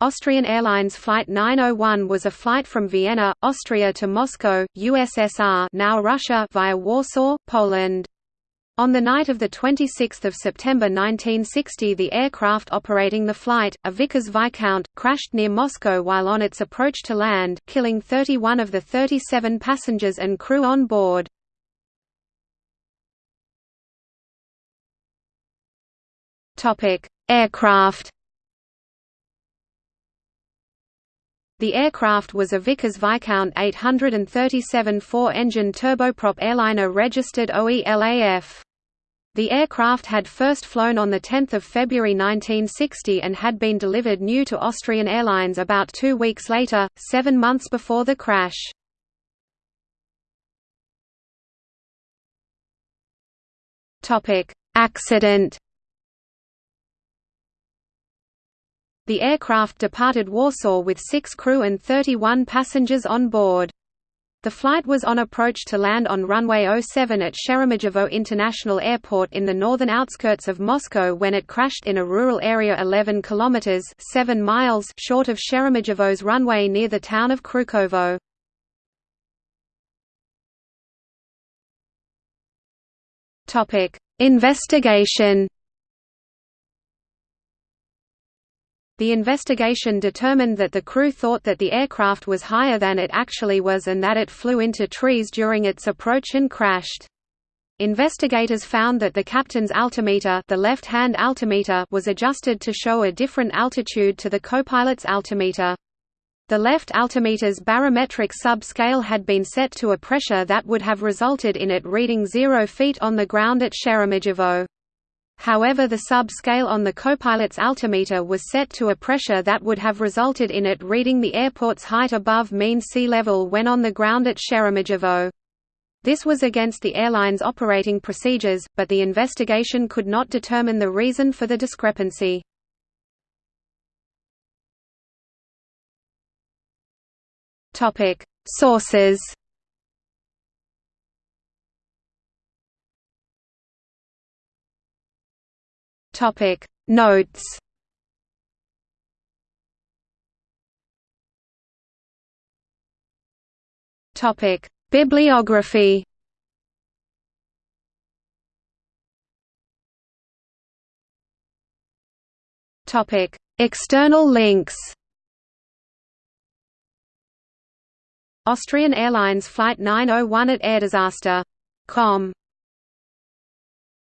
Austrian Airlines Flight 901 was a flight from Vienna, Austria to Moscow, USSR now Russia via Warsaw, Poland. On the night of 26 September 1960 the aircraft operating the flight, a Vickers Viscount, crashed near Moscow while on its approach to land, killing 31 of the 37 passengers and crew on board. Aircraft The aircraft was a Vickers Viscount 837 four-engine turboprop airliner registered OELAF. The aircraft had first flown on 10 February 1960 and had been delivered new to Austrian Airlines about two weeks later, seven months before the crash. Accident The aircraft departed Warsaw with six crew and 31 passengers on board. The flight was on approach to land on runway 07 at Sheremetyevo International Airport in the northern outskirts of Moscow when it crashed in a rural area 11 kilometers 7 miles short of Sheremetyevo's runway near the town of Krukovo. Topic: Investigation The investigation determined that the crew thought that the aircraft was higher than it actually was and that it flew into trees during its approach and crashed. Investigators found that the captain's altimeter, the left-hand altimeter was adjusted to show a different altitude to the copilot's altimeter. The left altimeter's barometric sub-scale had been set to a pressure that would have resulted in it reading 0 feet on the ground at Sheremetyevo. However the sub-scale on the copilot's altimeter was set to a pressure that would have resulted in it reading the airport's height above mean sea level when on the ground at Sheremetyevo. This was against the airline's operating procedures, but the investigation could not determine the reason for the discrepancy. Sources Topic Notes. Topic Bibliography. Topic External links. Austrian Airlines Flight 901 at airdisaster.com